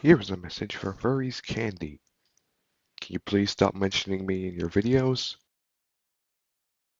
Here is a message for Furries Candy. Can you please stop mentioning me in your videos?